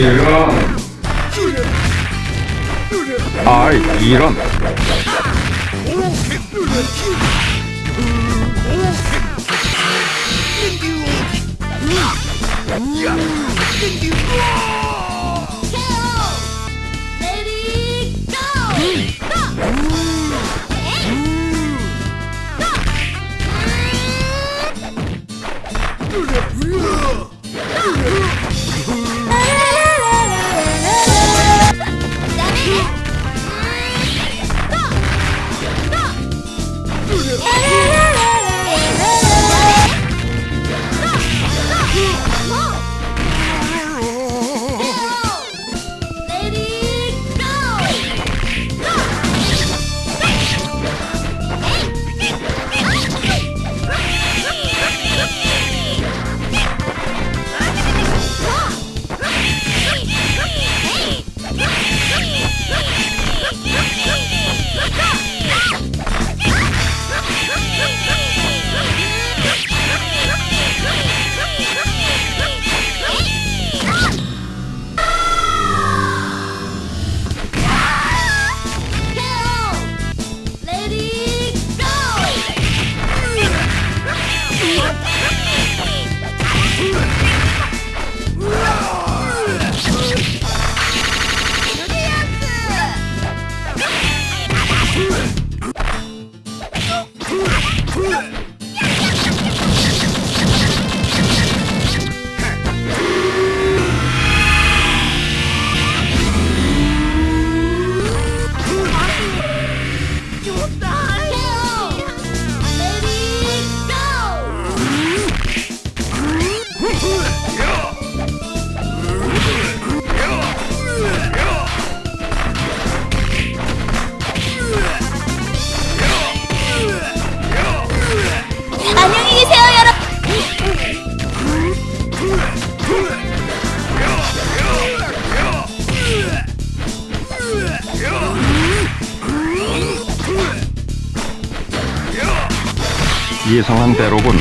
이런 아이 이런 Ready, Yeah! 예상한 대로군